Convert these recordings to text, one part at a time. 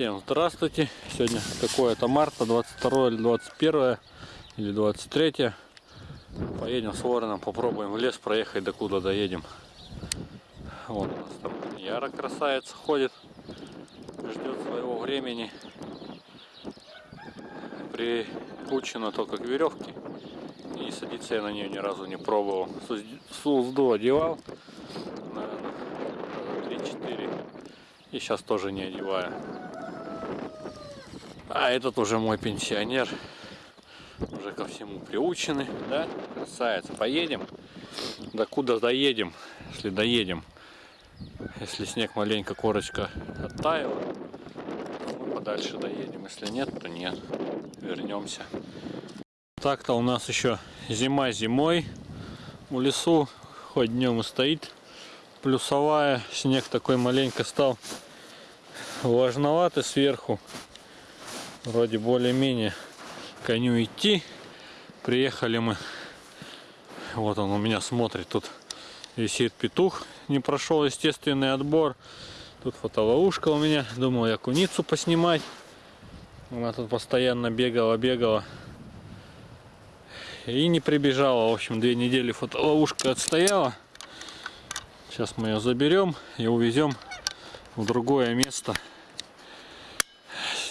Всем здравствуйте! Сегодня какое-то марта, 22 или 21 или 23. Поедем с вороном, попробуем в лес проехать, до куда доедем. Вот у нас там Яра красавица ходит, ждет своего времени. Прикручена только к веревке. И садиться я на нее ни разу не пробовал. С узду одевал, наверное, 3-4. И сейчас тоже не одеваю. А этот уже мой пенсионер. Уже ко всему приучены, да? Красавица. Поедем. До куда доедем, если доедем. Если снег маленько, корочка оттаяла, мы подальше доедем. Если нет, то нет. Вернемся. Так-то у нас еще зима зимой. В лесу хоть днем и стоит плюсовая. Снег такой маленько стал влажноватый сверху вроде более-менее коню идти. Приехали мы. Вот он у меня смотрит. Тут висит петух. Не прошел естественный отбор. Тут фотоловушка у меня. Думал я куницу поснимать. Она тут постоянно бегала, бегала. И не прибежала. В общем, две недели фотоловушка отстояла. Сейчас мы ее заберем и увезем в другое место.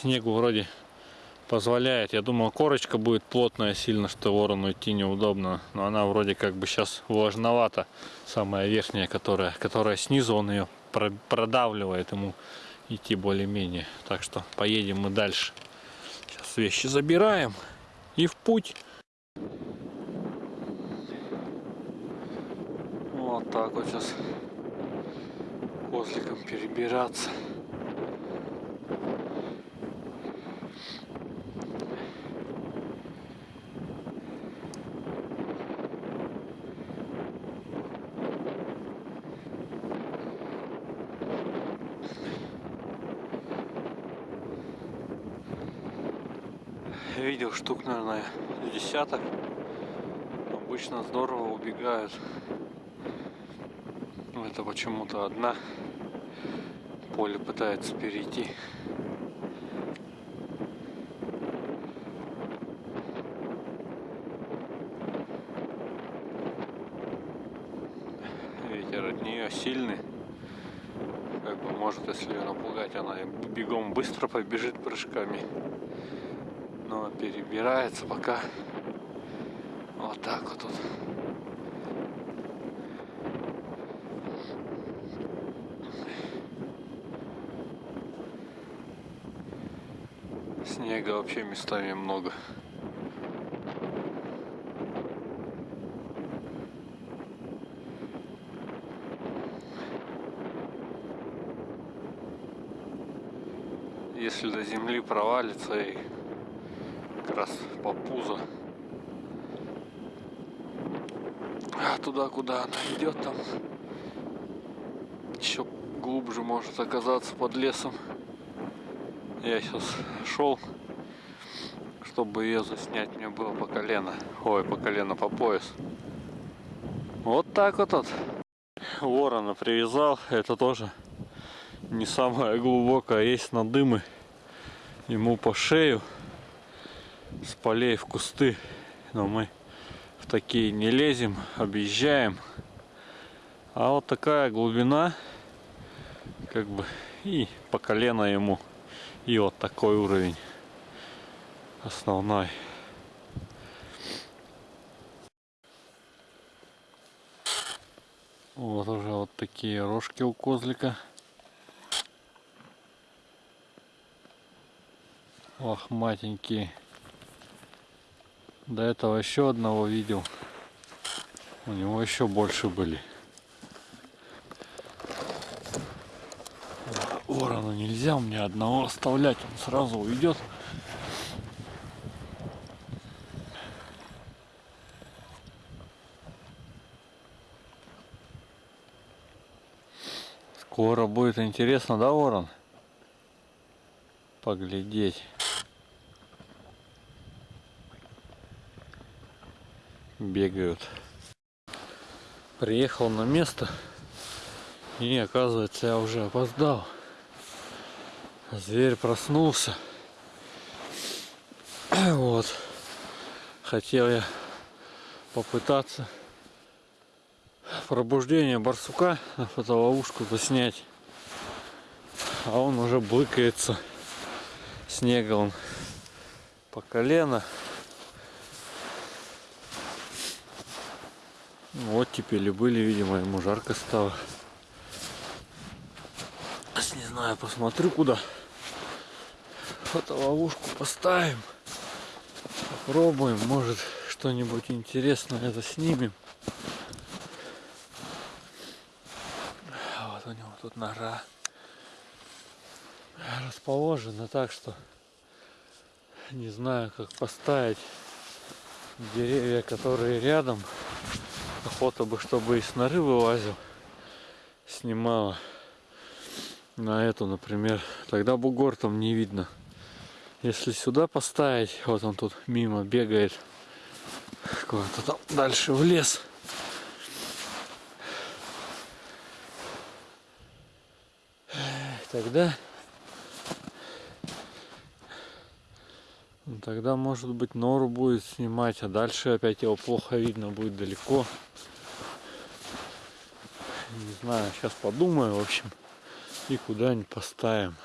Снегу вроде позволяет. Я думал, корочка будет плотная сильно, что ворону идти неудобно. Но она вроде как бы сейчас влажновата. Самая верхняя, которая, которая снизу, он ее продавливает ему идти более-менее. Так что поедем мы дальше. Сейчас вещи забираем и в путь. Вот так вот сейчас козликом перебираться. Видел штук, наверное, десяток. Обычно здорово убегают. Это почему-то одна поле пытается перейти. Ветер от нее сильный. Как бы может, если ее напугать, она бегом быстро побежит прыжками перебирается пока вот так вот тут. Снега вообще местами много. Если до земли провалится и раз по пузо. А туда, куда она идет, там еще глубже может оказаться под лесом. Я сейчас шел, чтобы ее заснять, мне было по колено. Ой, по колено, по пояс. Вот так вот. вот. Ворона привязал, это тоже не самое глубокое, есть надымы ему по шею с полей в кусты. Но мы в такие не лезем, объезжаем. А вот такая глубина, как бы, и по колено ему. И вот такой уровень основной. Вот уже вот такие рожки у козлика. Лохматенькие. До этого еще одного видел. У него еще больше были. Ворона нельзя меня одного оставлять, он сразу уйдет. Скоро будет интересно, да, ворон? Поглядеть. Бегают. Приехал на место и оказывается я уже опоздал. Зверь проснулся. Вот. Хотел я попытаться пробуждение барсука на фотоловушку заснять. А он уже блыкается. Снега он по колено. Вот теперь и были, видимо, ему жарко стало. Сейчас не знаю, посмотрю куда. Фотоловушку поставим. Попробуем, может что-нибудь интересное заснимем. А Вот у него тут нора расположена так, что не знаю, как поставить деревья, которые рядом. Охота бы, чтобы из норы вылазил, снимала на эту, например. Тогда бугор там не видно. Если сюда поставить, вот он тут мимо бегает, куда-то там дальше в лес. Тогда тогда может быть нору будет снимать, а дальше опять его плохо видно будет далеко. Не знаю, сейчас подумаю, в общем, и куда-нибудь поставим.